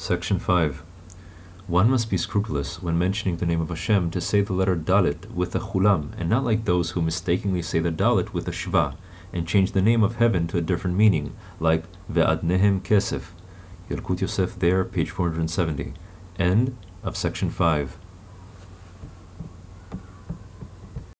Section 5. One must be scrupulous when mentioning the name of Hashem to say the letter Dalet with a cholam, and not like those who mistakenly say the Dalet with a shva, and change the name of heaven to a different meaning, like Ve'adnehem Kesef. Yalkut Yosef there, page 470. End of section 5.